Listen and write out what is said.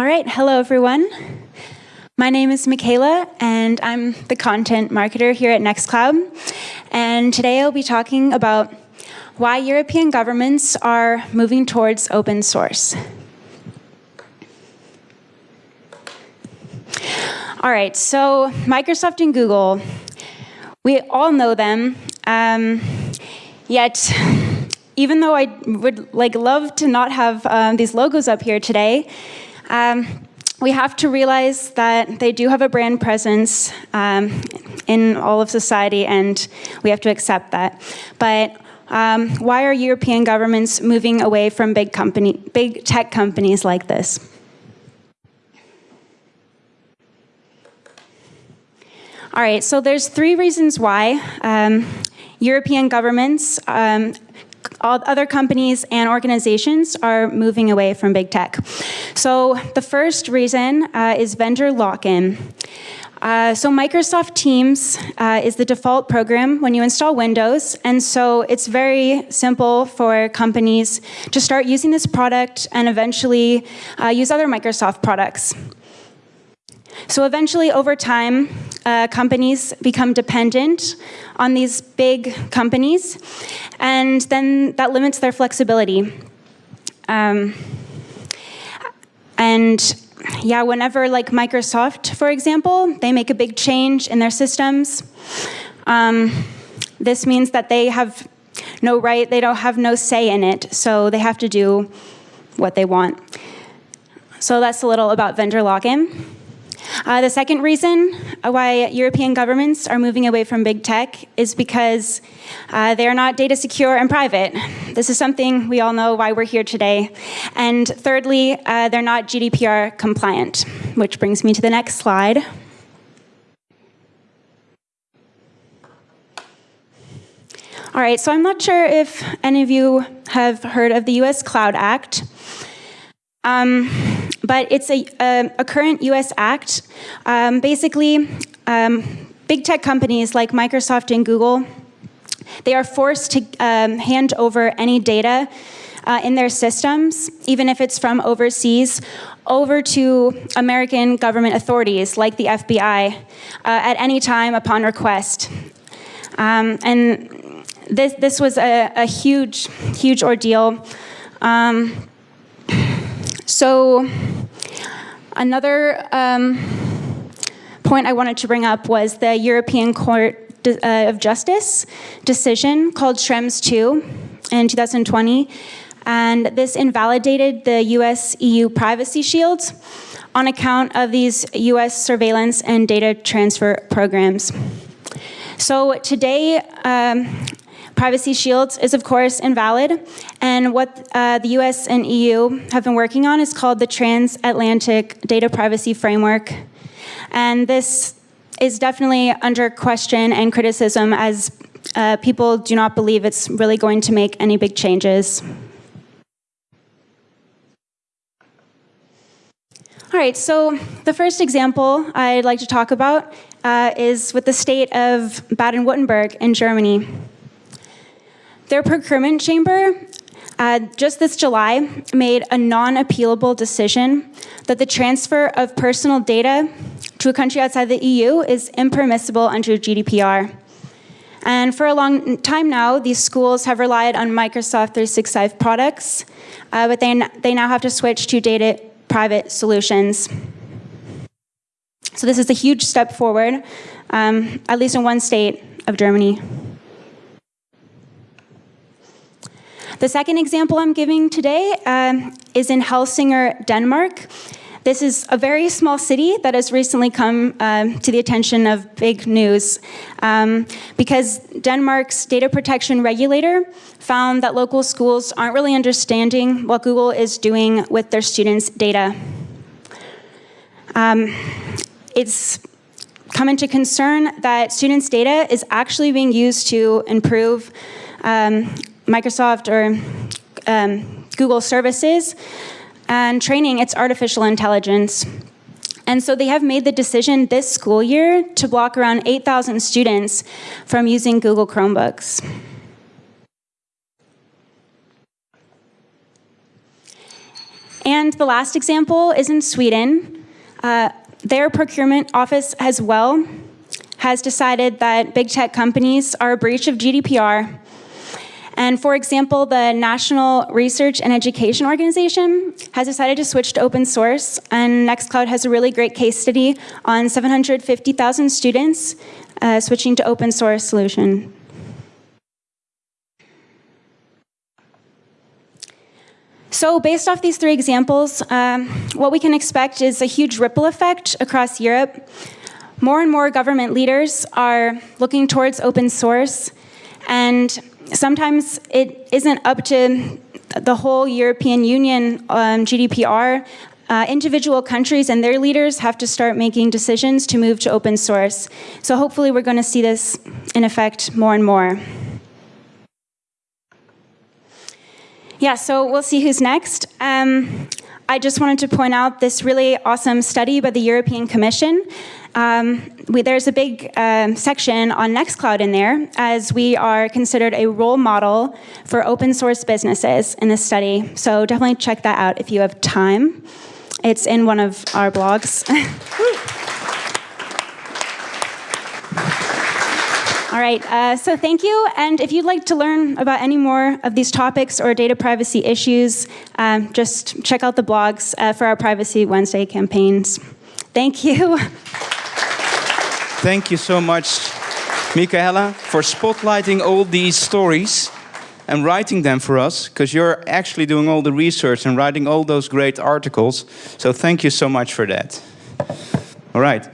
All right, hello everyone. My name is Michaela and I'm the content marketer here at Nextcloud. And today I'll be talking about why European governments are moving towards open source. All right, so Microsoft and Google, we all know them, um, yet even though I would like love to not have um, these logos up here today, um, we have to realize that they do have a brand presence um, in all of society, and we have to accept that. But um, why are European governments moving away from big company, big tech companies like this? All right, so there's three reasons why um, European governments um, all other companies and organizations are moving away from big tech. So the first reason uh, is vendor lock-in. Uh, so Microsoft Teams uh, is the default program when you install Windows, and so it's very simple for companies to start using this product and eventually uh, use other Microsoft products. So eventually, over time, uh, companies become dependent on these big companies, and then that limits their flexibility. Um, and yeah, whenever like Microsoft, for example, they make a big change in their systems, um, this means that they have no right, they don't have no say in it, so they have to do what they want. So that's a little about vendor lock-in. Uh, the second reason why European governments are moving away from big tech is because uh, they are not data secure and private. This is something we all know why we're here today. And thirdly, uh, they're not GDPR compliant, which brings me to the next slide. All right, so I'm not sure if any of you have heard of the US Cloud Act. Um, but it's a, a, a current US act. Um, basically, um, big tech companies like Microsoft and Google, they are forced to um, hand over any data uh, in their systems, even if it's from overseas, over to American government authorities like the FBI uh, at any time upon request. Um, and this, this was a, a huge, huge ordeal. Um, so another um, point I wanted to bring up was the European Court uh, of Justice decision called Schrems 2 in 2020. And this invalidated the US-EU privacy shields on account of these US surveillance and data transfer programs. So today, um, Privacy Shields is of course invalid, and what uh, the US and EU have been working on is called the Transatlantic Data Privacy Framework. And this is definitely under question and criticism as uh, people do not believe it's really going to make any big changes. All right, so the first example I'd like to talk about uh, is with the state of Baden-Württemberg in Germany. Their procurement chamber uh, just this July made a non-appealable decision that the transfer of personal data to a country outside the EU is impermissible under GDPR. And for a long time now, these schools have relied on Microsoft 365 products, uh, but they, they now have to switch to data private solutions. So this is a huge step forward, um, at least in one state of Germany. The second example I'm giving today um, is in Helsingør, Denmark. This is a very small city that has recently come um, to the attention of big news um, because Denmark's data protection regulator found that local schools aren't really understanding what Google is doing with their students' data. Um, it's come into concern that students' data is actually being used to improve um, Microsoft or um, Google services and training its artificial intelligence. And so they have made the decision this school year to block around 8,000 students from using Google Chromebooks. And the last example is in Sweden. Uh, their procurement office as well has decided that big tech companies are a breach of GDPR. And for example, the National Research and Education Organization has decided to switch to open source, and Nextcloud has a really great case study on 750,000 students uh, switching to open source solution. So based off these three examples, um, what we can expect is a huge ripple effect across Europe. More and more government leaders are looking towards open source, and sometimes it isn't up to the whole European Union um, GDPR. Uh, individual countries and their leaders have to start making decisions to move to open source. So hopefully we're going to see this in effect more and more. Yeah, so we'll see who's next. Um, I just wanted to point out this really awesome study by the European Commission. Um, we, there's a big um, section on Nextcloud in there, as we are considered a role model for open source businesses in this study. So definitely check that out if you have time. It's in one of our blogs. All right, uh, so thank you. And if you'd like to learn about any more of these topics or data privacy issues, um, just check out the blogs uh, for our Privacy Wednesday campaigns. Thank you. Thank you so much, Michaela, for spotlighting all these stories and writing them for us, because you're actually doing all the research and writing all those great articles. So thank you so much for that. All right.